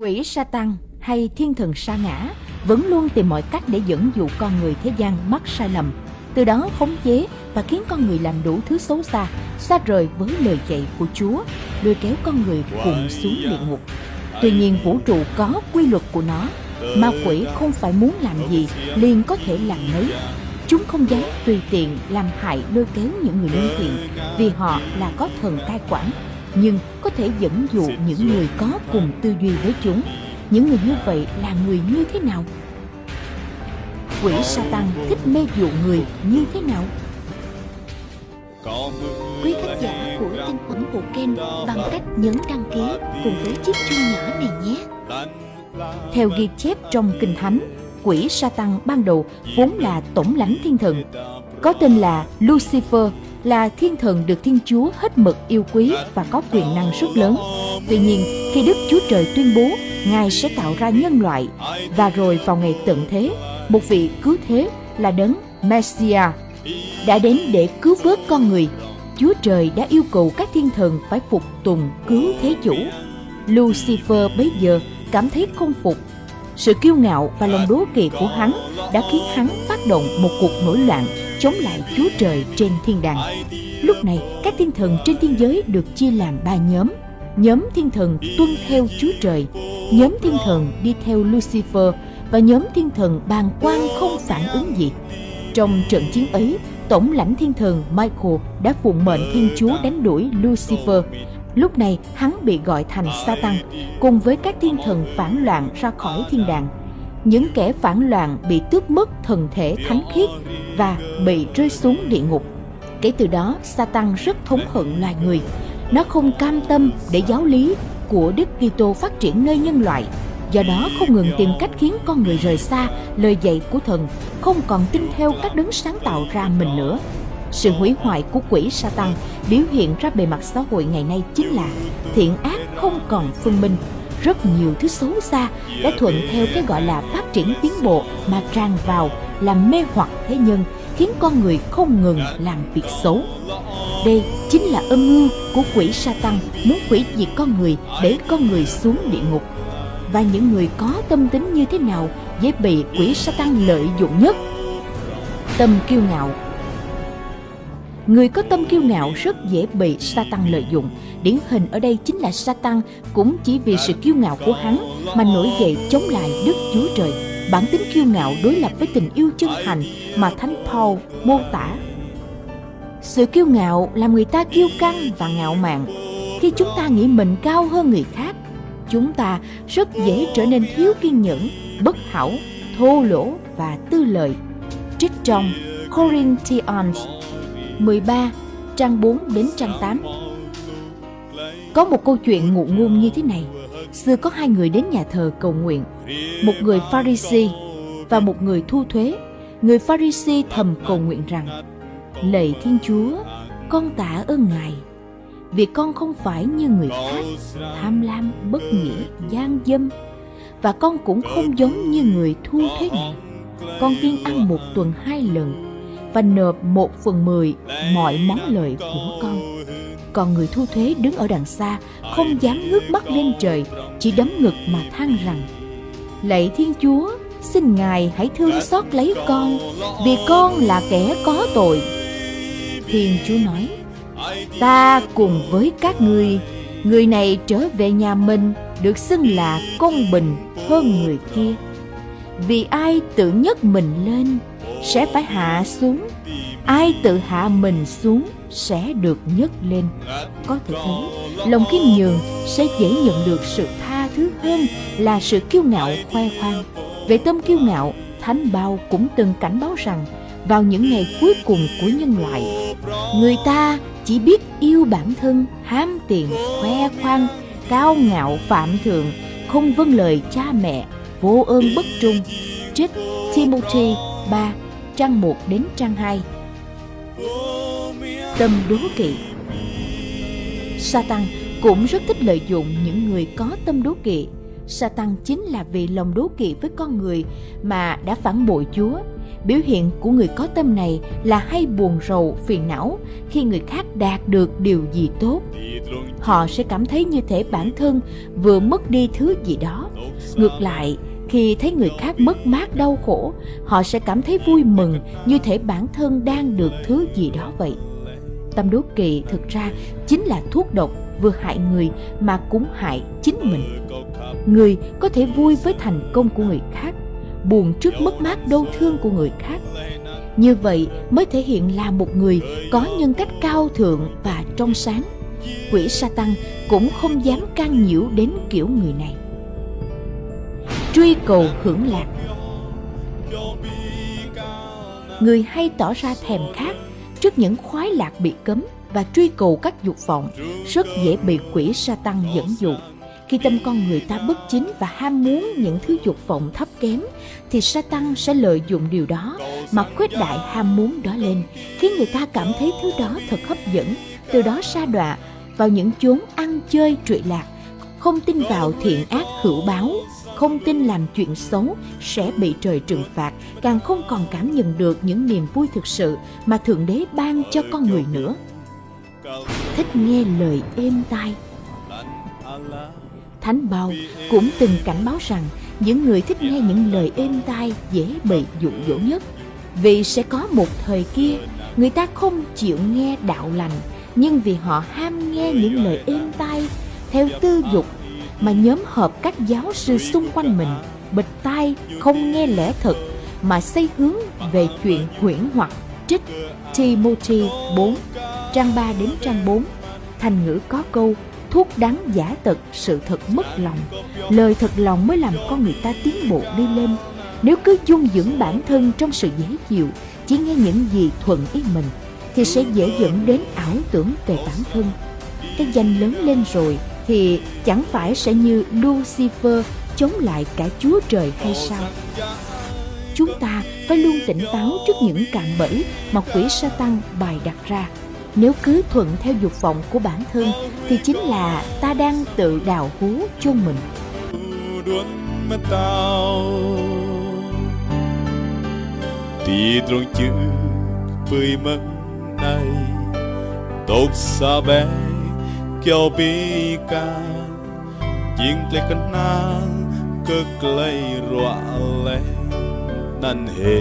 Quỷ Satan hay thiên thần sa ngã vẫn luôn tìm mọi cách để dẫn dụ con người thế gian mắc sai lầm, từ đó khống chế và khiến con người làm đủ thứ xấu xa, xa rời với lời dạy của Chúa, lôi kéo con người cùng xuống địa ngục. Tuy nhiên vũ trụ có quy luật của nó, ma quỷ không phải muốn làm gì liền có thể làm nấy. Chúng không dám tùy tiện làm hại lôi kéo những người lương thiện vì họ là có thần cai quản nhưng có thể dẫn dụ những người có cùng tư duy với chúng. Những người như vậy là người như thế nào? Quỷ Satan thích mê dụ người như thế nào? Quý khán giả của tinh phẩm bộ Ken bằng cách nhấn đăng ký cùng với chiếc chuông nhỏ này nhé. Theo ghi chép trong Kinh Thánh, quỷ Satan ban đầu vốn là tổng lãnh thiên thần, có tên là Lucifer là thiên thần được Thiên Chúa hết mực yêu quý và có quyền năng rất lớn. Tuy nhiên, khi Đức Chúa Trời tuyên bố Ngài sẽ tạo ra nhân loại và rồi vào ngày tận thế, một vị cứu thế là đấng Messiah đã đến để cứu vớt con người. Chúa Trời đã yêu cầu các thiên thần phải phục tùng cứu thế chủ. Lucifer bấy giờ cảm thấy không phục. Sự kiêu ngạo và lòng đố kỵ của hắn đã khiến hắn phát động một cuộc nổi loạn chống lại Chúa Trời trên thiên đàng. Lúc này, các thiên thần trên thiên giới được chia làm ba nhóm. Nhóm thiên thần tuân theo Chúa Trời, nhóm thiên thần đi theo Lucifer và nhóm thiên thần bàng quan không phản ứng gì. Trong trận chiến ấy, tổng lãnh thiên thần Michael đã phụng mệnh Thiên Chúa đánh đuổi Lucifer. Lúc này, hắn bị gọi thành Satan, cùng với các thiên thần phản loạn ra khỏi thiên đàng những kẻ phản loạn bị tước mất thần thể thánh khiết và bị rơi xuống địa ngục. Kể từ đó, Satan rất thống hận loài người. Nó không cam tâm để giáo lý của Đức Kitô phát triển nơi nhân loại. Do đó không ngừng tìm cách khiến con người rời xa lời dạy của thần, không còn tin theo các đấng sáng tạo ra mình nữa. Sự hủy hoại của quỷ Satan biểu hiện ra bề mặt xã hội ngày nay chính là thiện ác không còn phân minh, rất nhiều thứ xấu xa đã thuận theo cái gọi là phát triển tiến bộ mà tràn vào làm mê hoặc thế nhân, khiến con người không ngừng làm việc xấu. Đây chính là âm mưu của quỷ sa tăng muốn quỷ diệt con người, để con người xuống địa ngục. Và những người có tâm tính như thế nào dễ bị quỷ sa tăng lợi dụng nhất? Tâm kiêu ngạo Người có tâm kiêu ngạo rất dễ bị Satan lợi dụng. Điển hình ở đây chính là Satan cũng chỉ vì sự kiêu ngạo của hắn mà nổi dậy chống lại Đức Chúa Trời. Bản tính kiêu ngạo đối lập với tình yêu chân thành mà Thánh Paul mô tả. Sự kiêu ngạo làm người ta kiêu căng và ngạo mạn. Khi chúng ta nghĩ mình cao hơn người khác, chúng ta rất dễ trở nên thiếu kiên nhẫn, bất hảo, thô lỗ và tư lợi. Trích trong Corinthians 13, trang 4 đến trang 8. Có một câu chuyện ngụ ngôn như thế này. Xưa có hai người đến nhà thờ cầu nguyện, một người Pharisee và một người thu thuế. Người Pharisee thầm cầu nguyện rằng: Lạy Thiên Chúa, con tạ ơn Ngài vì con không phải như người khác tham lam bất nghĩa gian dâm và con cũng không giống như người thu thuế này con kiên ăn một tuần hai lần và nộp một phần mười mọi món lợi của con. Còn người thu thuế đứng ở đằng xa, không dám ngước mắt lên trời, chỉ đấm ngực mà than rằng, Lạy Thiên Chúa, xin Ngài hãy thương xót lấy con, vì con là kẻ có tội. Thiên Chúa nói, Ta cùng với các ngươi, người này trở về nhà mình được xưng là công bình hơn người kia. Vì ai tự nhấc mình lên sẽ phải hạ xuống. Ai tự hạ mình xuống sẽ được nhấc lên. Có thể thấy, lòng khiêm nhường sẽ dễ nhận được sự tha thứ hơn là sự kiêu ngạo khoe khoang. Về tâm kiêu ngạo, thánh bao cũng từng cảnh báo rằng, vào những ngày cuối cùng của nhân loại, người ta chỉ biết yêu bản thân, hám tiền, khoe khoang, cao ngạo, phạm thượng, không vâng lời cha mẹ, vô ơn bất trung. Trích Timothy 3 trang 1 đến trang 2 Tâm đố kỵ Satan cũng rất thích lợi dụng những người có tâm đố kỵ Satan chính là vì lòng đố kỵ với con người mà đã phản bội Chúa. Biểu hiện của người có tâm này là hay buồn rầu, phiền não khi người khác đạt được điều gì tốt. Họ sẽ cảm thấy như thể bản thân vừa mất đi thứ gì đó Ngược lại, khi thấy người khác mất mát đau khổ, họ sẽ cảm thấy vui mừng như thể bản thân đang được thứ gì đó vậy. Tâm đố kỵ thực ra chính là thuốc độc vừa hại người mà cũng hại chính mình. Người có thể vui với thành công của người khác, buồn trước mất mát đau thương của người khác. Như vậy mới thể hiện là một người có nhân cách cao thượng và trong sáng. Quỷ sa tăng cũng không dám can nhiễu đến kiểu người này. Truy cầu hưởng lạc. Người hay tỏ ra thèm khát trước những khoái lạc bị cấm và truy cầu các dục vọng, rất dễ bị quỷ sa tăng dẫn dụ. Khi tâm con người ta bất chính và ham muốn những thứ dục vọng thấp kém, thì sa tăng sẽ lợi dụng điều đó mà khuếch đại ham muốn đó lên, khiến người ta cảm thấy thứ đó thật hấp dẫn. Từ đó sa đọa vào những chốn ăn chơi trụy lạc không tin vào thiện ác hữu báo, không tin làm chuyện xấu sẽ bị trời trừng phạt, càng không còn cảm nhận được những niềm vui thực sự mà thượng đế ban cho con người nữa. Thích nghe lời êm tai. Thánh bao cũng từng cảnh báo rằng những người thích nghe những lời êm tai dễ bị dụ dỗ nhất. Vì sẽ có một thời kia, người ta không chịu nghe đạo lành, nhưng vì họ ham nghe những lời êm tai theo tư dục mà nhóm hợp các giáo sư xung quanh mình bịch tai, không nghe lẽ thật, mà xây hướng về chuyện huyễn hoặc trích Timothy 4 trang 3 đến trang 4 thành ngữ có câu, thuốc đắng giả tật, sự thật mất lòng. Lời thật lòng mới làm con người ta tiến bộ đi lên. Nếu cứ dung dưỡng bản thân trong sự dễ chịu, chỉ nghe những gì thuận ý mình, thì sẽ dễ dẫn đến ảo tưởng về bản thân. Cái danh lớn lên rồi thì chẳng phải sẽ như Lucifer chống lại cả Chúa Trời hay sao? Chúng ta phải luôn tỉnh táo trước những cạm bẫy mà quỷ Satan bày đặt ra. Nếu cứ thuận theo dục vọng của bản thân thì chính là ta đang tự đào hố cho mình. Tidrong chữ với mất này Tốt xa bé កយោពីកាជាងលេកណ្ណាលកក្លៃរក់លេនណានហេ